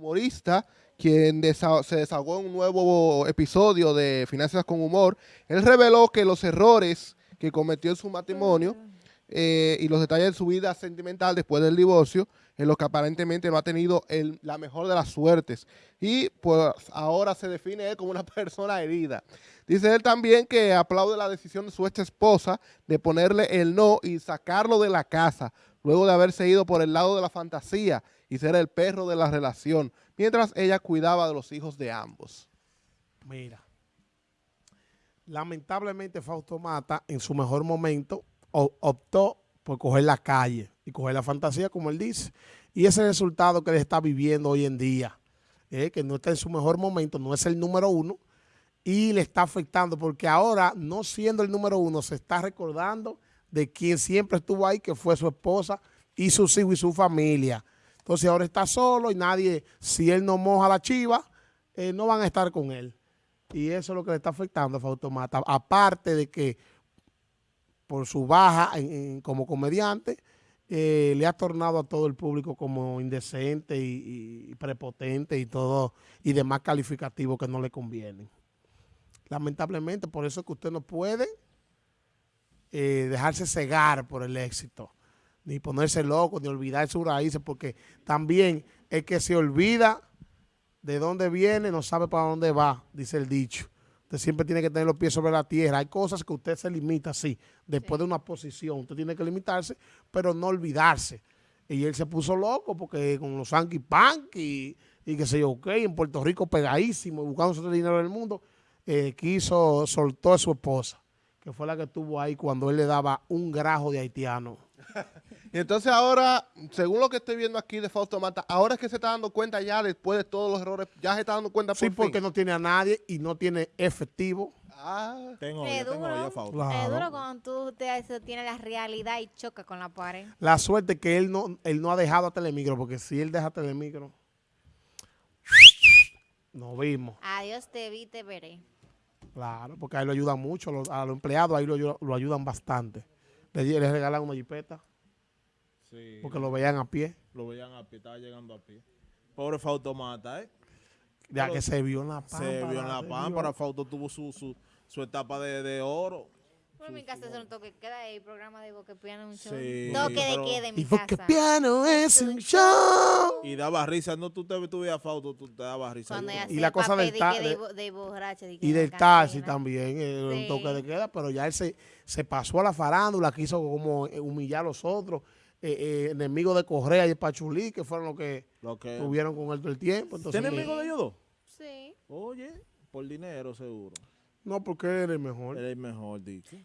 humorista, quien se desahogó en un nuevo episodio de Finanzas con Humor. Él reveló que los errores que cometió en su matrimonio eh, y los detalles de su vida sentimental después del divorcio, en los que aparentemente no ha tenido la mejor de las suertes. Y pues ahora se define él como una persona herida. Dice él también que aplaude la decisión de su ex esposa de ponerle el no y sacarlo de la casa, luego de haberse ido por el lado de la fantasía y ser el perro de la relación, mientras ella cuidaba de los hijos de ambos. Mira, lamentablemente Fausto Mata en su mejor momento optó por coger la calle y coger la fantasía, como él dice. Y ese resultado que él está viviendo hoy en día, eh, que no está en su mejor momento, no es el número uno, y le está afectando porque ahora, no siendo el número uno, se está recordando de quien siempre estuvo ahí, que fue su esposa y sus hijos y su familia. Entonces ahora está solo y nadie, si él no moja la chiva, eh, no van a estar con él. Y eso es lo que le está afectando a Fautomata. Aparte de que por su baja como comediante, eh, le ha tornado a todo el público como indecente y, prepotente y todo, y demás calificativos que no le convienen. Lamentablemente, por eso es que usted no puede eh, dejarse cegar por el éxito, ni ponerse loco, ni olvidar sus raíces, porque también el que se olvida de dónde viene no sabe para dónde va, dice el dicho. Usted siempre tiene que tener los pies sobre la tierra. Hay cosas que usted se limita, sí, después de una posición. Usted tiene que limitarse, pero no olvidarse. Y él se puso loco porque con los Anki Punk y, y que sé yo, ok, en Puerto Rico pegadísimo, buscando su dinero en el mundo, eh, quiso, soltó a su esposa, que fue la que estuvo ahí cuando él le daba un grajo de haitiano. Y entonces ahora, según lo que estoy viendo aquí de Fausto Mata, ahora es que se está dando cuenta ya después de todos los errores, ya se está dando cuenta por Sí, porque no tiene a nadie y no tiene efectivo. Ah, tengo es duro, tengo Fausto. Es duro cuando tú te, tienes la realidad y choca con la pared. La suerte que él no, él no ha dejado a Telemicro, porque si él deja Telemicro, nos vimos. Adiós te vi, te veré. Claro, porque ahí lo ayudan mucho, a los empleados ahí lo, lo ayudan bastante. Le, le regalan una jipeta. Porque lo veían a pie. Lo veían a pie, estaba llegando a pie. Pobre Fausto Mata, ¿eh? Ya que se vio en la pámpara. Se vio en la pámpara. Fausto tuvo su, su, su etapa de, de oro. Pero en mi casa es un toque queda ahí, programa de Boque Piano un show. Sí, toque de queda en mi y casa. Boque Piano es un show. Y daba risa, no tú te tú a Fausto, tú te dabas risa. Y la cosa del taxi. De, y del taxi también, un toque de queda, pero ya él se, se pasó a la farándula, quiso como humillar a los otros. Eh, eh, enemigos de Correa y Pachulí, que fueron los que, lo que tuvieron con él todo el tiempo. ¿Tiene enemigos de ellos dos? Sí. Oye, por dinero seguro. No, porque él es el mejor. Él es el mejor, dice.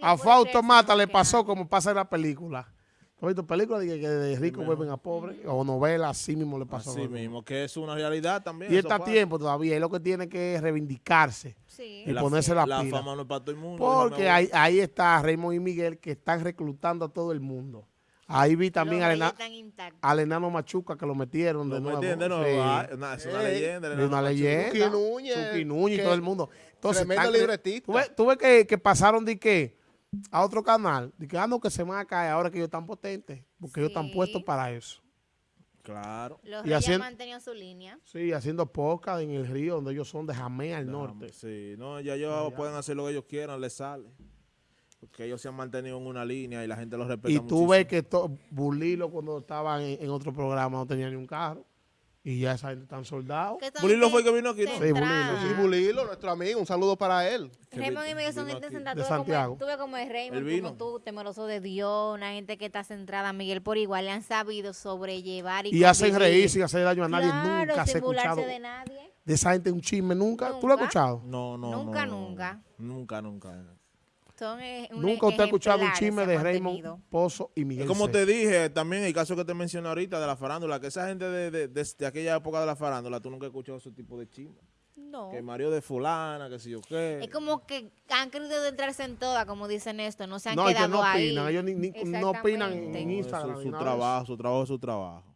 A Fausto Mata le pasó como pasa en la película. ¿Has visto películas de que de ricos vuelven a pobres? O novelas, así mismo le pasó. Así mismo, que es una realidad también. Y está a tiempo todavía. Es lo que tiene que reivindicarse. Sí. Y ponerse la, la fama no es para todo el mundo. Porque ahí, ahí está Raymond y Miguel que están reclutando a todo el mundo. Ahí vi también al, enano Machuca que lo metieron de nuevo. de nuevo. Ah, es una leyenda. Es una leyenda. Núñez. Núñez y todo el mundo. Entonces, tremendo libretista. Tú ves, que, que, pasaron de que a otro canal, de que, ah, no, que se van a caer ahora que ellos están potentes, porque ellos están puestos para eso. Claro. Los y reyes han mantenido su línea. Sí, haciendo podcast en el río donde ellos son de Jamé al norte. Sí, no, ya ellos pueden hacer lo que ellos quieran, les sale. Porque ellos se han mantenido en una línea y la gente los respeta Y tú ves que Bulilo cuando estaba en, otro programa no tenía ni un carro. Y ya esa gente están soldados. Bulilo fue el que vino aquí, ¿no? Sí, Bulilo. Sí, Bulilo, nuestro amigo. Un saludo para él. Raymond y Miguel son gente centrada. De Santiago. tú ves como es Raymond, como tú, temeroso de Dios, una gente que está centrada. Miguel por igual le han sabido sobrellevar y Y hacen reír sin hacer daño a nadie. nunca se ha escuchado de nadie. De esa gente un chisme, ¿nunca? ¿Tú lo has escuchado? No, no, Nunca, nunca. Nunca, nunca. Eh, Nunca usted ha escuchado un chisme de Raymond Pozo y Miguel Como te dije, también el caso que te mencioné ahorita de la farándula, que esa gente de, de, aquella época de la farándula, tú nunca has escuchado ese tipo de chisme. No. Que Mario de fulana, que si yo qué. Es como que han querido entrarse en toda, como dicen esto, no se han quedado no ahí. Opinan, ellos no opinan en Instagram. su, trabajo, su trabajo es su trabajo.